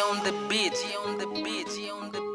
on the beat, on the beat, on the beat.